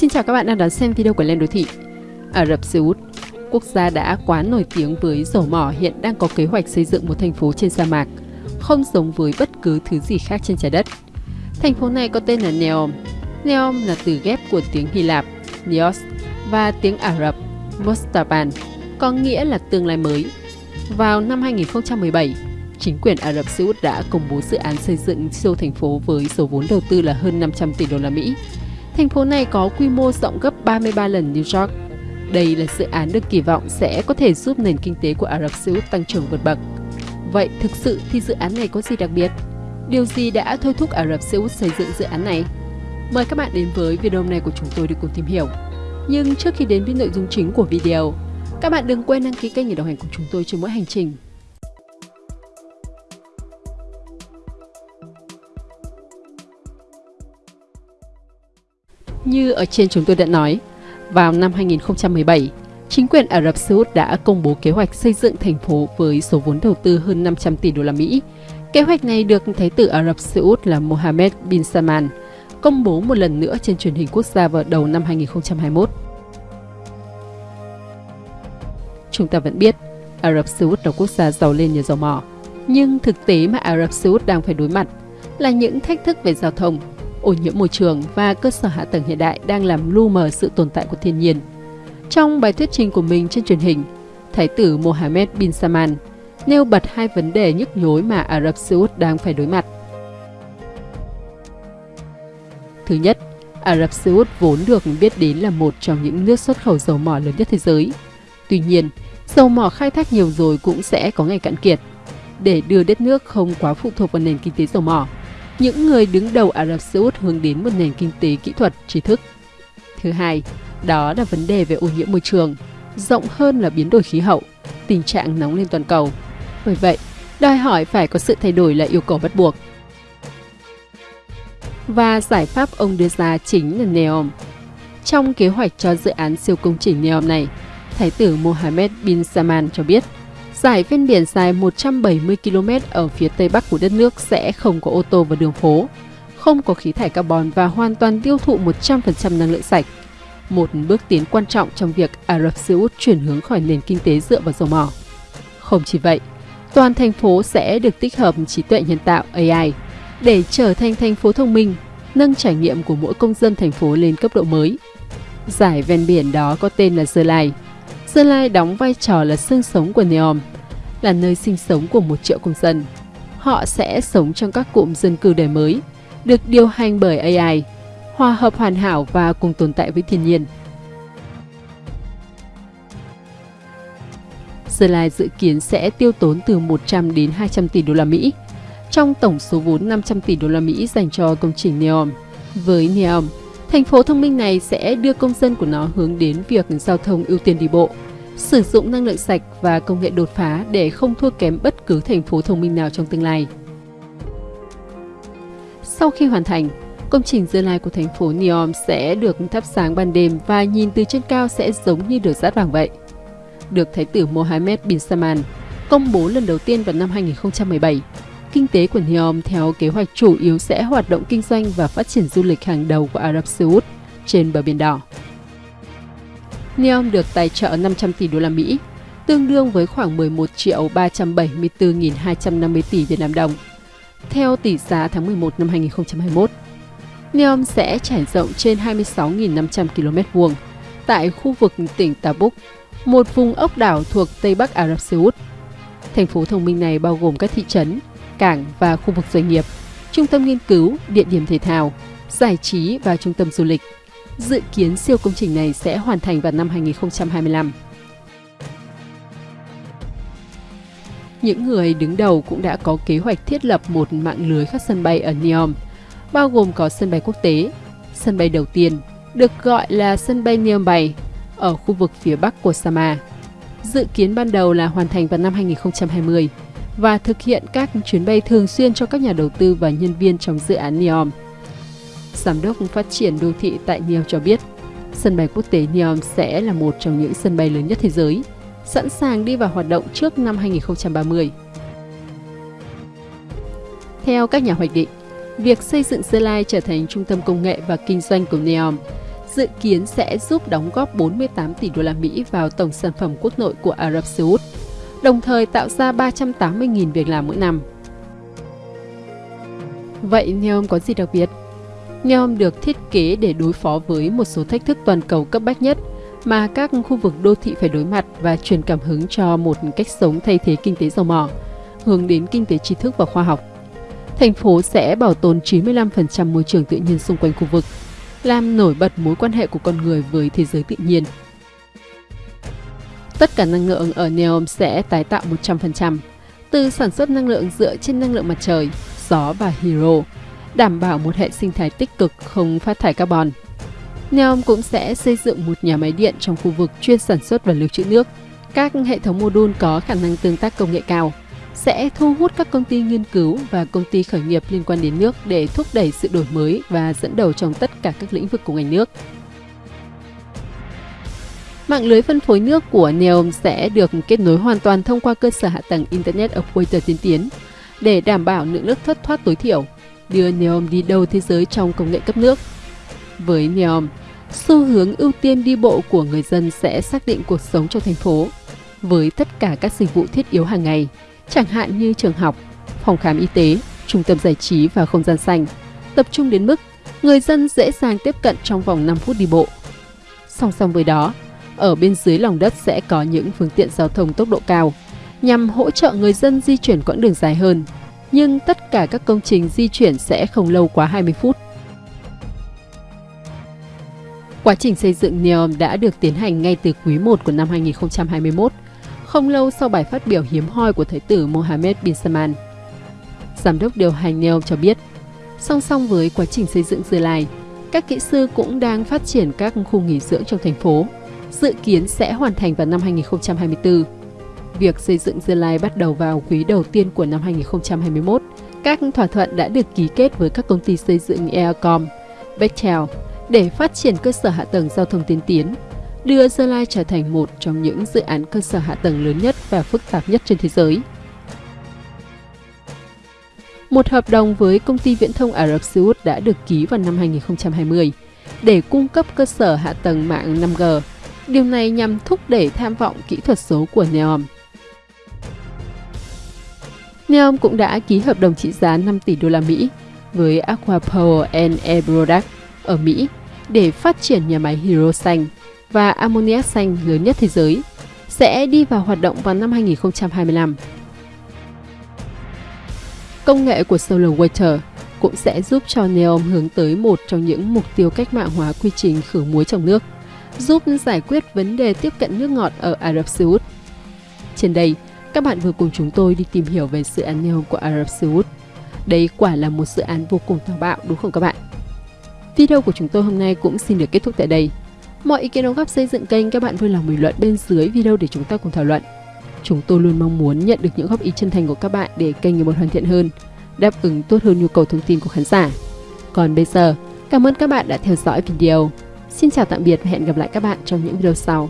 Xin chào các bạn đang đón xem video của Lên Đô Thị. Ả Rập Xê Út, quốc gia đã quá nổi tiếng với dầu mỏ hiện đang có kế hoạch xây dựng một thành phố trên sa mạc, không giống với bất cứ thứ gì khác trên trái đất. Thành phố này có tên là Neom. Neom là từ ghép của tiếng Hy Lạp, Neos, và tiếng Ả Rập, Mostaban, có nghĩa là tương lai mới. Vào năm 2017, chính quyền Ả Rập Xê Út đã công bố dự án xây dựng siêu thành phố với số vốn đầu tư là hơn 500 tỷ đô la Mỹ. Thành phố này có quy mô rộng gấp 33 lần New York. Đây là dự án được kỳ vọng sẽ có thể giúp nền kinh tế của Ả Rập Xê Út tăng trưởng vượt bậc. Vậy thực sự thì dự án này có gì đặc biệt? Điều gì đã thôi thúc Ả Rập Xê Út xây dựng dự án này? Mời các bạn đến với video này của chúng tôi để cùng tìm hiểu. Nhưng trước khi đến với nội dung chính của video, các bạn đừng quên đăng ký kênh để đồng hành cùng chúng tôi trên mỗi hành trình. Như ở trên chúng tôi đã nói, vào năm 2017, chính quyền Ả Rập Xê Út đã công bố kế hoạch xây dựng thành phố với số vốn đầu tư hơn 500 tỷ đô la Mỹ. Kế hoạch này được Thái tử Ả Rập Xê Út là Mohammed bin Salman công bố một lần nữa trên truyền hình quốc gia vào đầu năm 2021. Chúng ta vẫn biết, Ả Rập Xê Út là quốc gia giàu lên nhờ dầu mỏ, nhưng thực tế mà Ả Rập Xê Út đang phải đối mặt là những thách thức về giao thông, ô nhiễm môi trường và cơ sở hạ tầng hiện đại đang làm lu mờ sự tồn tại của thiên nhiên. Trong bài thuyết trình của mình trên truyền hình, Thái tử Mohammed bin Salman nêu bật hai vấn đề nhức nhối mà Ả Rập Xê Út đang phải đối mặt. Thứ nhất, Ả Rập Xê Út vốn được biết đến là một trong những nước xuất khẩu dầu mỏ lớn nhất thế giới. Tuy nhiên, dầu mỏ khai thác nhiều rồi cũng sẽ có ngày cạn kiệt. Để đưa đất nước không quá phụ thuộc vào nền kinh tế dầu mỏ, những người đứng đầu Ả Rập Xê Út hướng đến một nền kinh tế kỹ thuật, trí thức. Thứ hai, đó là vấn đề về ô nhiễm môi trường, rộng hơn là biến đổi khí hậu, tình trạng nóng lên toàn cầu. Bởi vậy, đòi hỏi phải có sự thay đổi là yêu cầu bắt buộc. Và giải pháp ông đưa ra chính là NEOM. Trong kế hoạch cho dự án siêu công trình NEOM này, Thái tử Mohammed bin Salman cho biết – Giải ven biển dài 170 km ở phía tây bắc của đất nước sẽ không có ô tô và đường phố, không có khí thải carbon và hoàn toàn tiêu thụ 100% năng lượng sạch. Một bước tiến quan trọng trong việc Ả Rập Xê Út chuyển hướng khỏi nền kinh tế dựa vào dầu mỏ. Không chỉ vậy, toàn thành phố sẽ được tích hợp trí tuệ nhân tạo AI để trở thành thành phố thông minh, nâng trải nghiệm của mỗi công dân thành phố lên cấp độ mới. Giải ven biển đó có tên là Dơ Lai, Sơn Lai đóng vai trò là xương sống của Neom, là nơi sinh sống của một triệu công dân. Họ sẽ sống trong các cụm dân cư đời mới, được điều hành bởi AI, hòa hợp hoàn hảo và cùng tồn tại với thiên nhiên. Sơn Lai dự kiến sẽ tiêu tốn từ 100 đến 200 tỷ đô la Mỹ trong tổng số vốn 500 tỷ đô la Mỹ dành cho công trình Neom. Với Neom, Thành phố thông minh này sẽ đưa công dân của nó hướng đến việc giao thông ưu tiên đi bộ, sử dụng năng lượng sạch và công nghệ đột phá để không thua kém bất cứ thành phố thông minh nào trong tương lai. Sau khi hoàn thành, công trình tương lai của thành phố Neom sẽ được thắp sáng ban đêm và nhìn từ trên cao sẽ giống như được dát vàng vậy. Được Thái tử Mohammed bin Salman công bố lần đầu tiên vào năm 2017, kinh tế của Neom theo kế hoạch chủ yếu sẽ hoạt động kinh doanh và phát triển du lịch hàng đầu của Ả Rập Xê Út trên bờ biển đỏ. Neom được tài trợ 500 tỷ đô la Mỹ, tương đương với khoảng 11 triệu 374.250 tỷ Việt Nam đồng. Theo tỷ giá tháng 11 năm 2021, Neom sẽ trải rộng trên 26.500 km vuông tại khu vực tỉnh Tabuk, một vùng ốc đảo thuộc Tây Bắc Ả Rập Xê Út. Thành phố thông minh này bao gồm các thị trấn, cảng và khu vực doanh nghiệp, trung tâm nghiên cứu, địa điểm thể thao, giải trí và trung tâm du lịch. Dự kiến siêu công trình này sẽ hoàn thành vào năm 2025. Những người đứng đầu cũng đã có kế hoạch thiết lập một mạng lưới các sân bay ở Neom, bao gồm có sân bay quốc tế. Sân bay đầu tiên được gọi là sân bay Neom Bay ở khu vực phía bắc của Sama. Dự kiến ban đầu là hoàn thành vào năm 2020 và thực hiện các chuyến bay thường xuyên cho các nhà đầu tư và nhân viên trong dự án Neom. Giám đốc phát triển đô thị tại Neom cho biết, sân bay quốc tế Neom sẽ là một trong những sân bay lớn nhất thế giới, sẵn sàng đi vào hoạt động trước năm 2030. Theo các nhà hoạch định, việc xây dựng Gia Lai trở thành trung tâm công nghệ và kinh doanh của Neom dự kiến sẽ giúp đóng góp 48 tỷ đô la Mỹ vào tổng sản phẩm quốc nội của Ả Rập Xê Út, đồng thời tạo ra 380.000 việc làm mỗi năm. Vậy Neom có gì đặc biệt? Neom được thiết kế để đối phó với một số thách thức toàn cầu cấp bách nhất mà các khu vực đô thị phải đối mặt và truyền cảm hứng cho một cách sống thay thế kinh tế dầu mỏ, hướng đến kinh tế tri thức và khoa học. Thành phố sẽ bảo tồn 95% môi trường tự nhiên xung quanh khu vực, làm nổi bật mối quan hệ của con người với thế giới tự nhiên. Tất cả năng lượng ở Neom sẽ tái tạo 100%, từ sản xuất năng lượng dựa trên năng lượng mặt trời, gió và hydro, đảm bảo một hệ sinh thái tích cực không phát thải carbon. Neom cũng sẽ xây dựng một nhà máy điện trong khu vực chuyên sản xuất và lưu trữ nước. Các hệ thống mô đun có khả năng tương tác công nghệ cao sẽ thu hút các công ty nghiên cứu và công ty khởi nghiệp liên quan đến nước để thúc đẩy sự đổi mới và dẫn đầu trong tất cả các lĩnh vực của ngành nước. Mạng lưới phân phối nước của Neom sẽ được kết nối hoàn toàn thông qua cơ sở hạ tầng Internet of Water tiên tiến để đảm bảo lượng nước thất thoát tối thiểu, đưa Neom đi đầu thế giới trong công nghệ cấp nước. Với Neom, xu hướng ưu tiên đi bộ của người dân sẽ xác định cuộc sống trong thành phố với tất cả các dịch vụ thiết yếu hàng ngày, chẳng hạn như trường học, phòng khám y tế, trung tâm giải trí và không gian xanh, tập trung đến mức người dân dễ dàng tiếp cận trong vòng 5 phút đi bộ. Song song với đó, ở bên dưới lòng đất sẽ có những phương tiện giao thông tốc độ cao nhằm hỗ trợ người dân di chuyển quãng đường dài hơn, nhưng tất cả các công trình di chuyển sẽ không lâu quá 20 phút. Quá trình xây dựng NEOM đã được tiến hành ngay từ quý 1 của năm 2021, không lâu sau bài phát biểu hiếm hoi của Thái tử Mohammed bin Salman. Giám đốc điều hành NEOM cho biết, song song với quá trình xây dựng Dưa Lai, các kỹ sư cũng đang phát triển các khu nghỉ dưỡng trong thành phố, dự kiến sẽ hoàn thành vào năm 2024. Việc xây dựng Dưa Lai bắt đầu vào quý đầu tiên của năm 2021. Các thỏa thuận đã được ký kết với các công ty xây dựng Aircom, Bechtel, để phát triển cơ sở hạ tầng giao thông tiên tiến, đưa Gia Lai trở thành một trong những dự án cơ sở hạ tầng lớn nhất và phức tạp nhất trên thế giới. Một hợp đồng với công ty viễn thông Ả Rập Xê Út đã được ký vào năm 2020 để cung cấp cơ sở hạ tầng mạng 5G. Điều này nhằm thúc đẩy tham vọng kỹ thuật số của Neom. Neom cũng đã ký hợp đồng trị giá 5 tỷ đô la Mỹ với Aqua Power and Air Product ở Mỹ để phát triển nhà máy hydro xanh và ammoniac xanh lớn nhất thế giới, sẽ đi vào hoạt động vào năm 2025. Công nghệ của Solar Water cũng sẽ giúp cho Neom hướng tới một trong những mục tiêu cách mạng hóa quy trình khử muối trong nước, giúp giải quyết vấn đề tiếp cận nước ngọt ở Ả Rập Xê Út. Trên đây, các bạn vừa cùng chúng tôi đi tìm hiểu về dự án Neom của Ả Rập Xê Út. Đây quả là một dự án vô cùng táo bạo đúng không các bạn? Video của chúng tôi hôm nay cũng xin được kết thúc tại đây. Mọi ý kiến đóng góp xây dựng kênh các bạn vui lòng bình luận bên dưới video để chúng ta cùng thảo luận. Chúng tôi luôn mong muốn nhận được những góp ý chân thành của các bạn để kênh ngày một hoàn thiện hơn, đáp ứng tốt hơn nhu cầu thông tin của khán giả. Còn bây giờ, cảm ơn các bạn đã theo dõi video. Xin chào tạm biệt và hẹn gặp lại các bạn trong những video sau.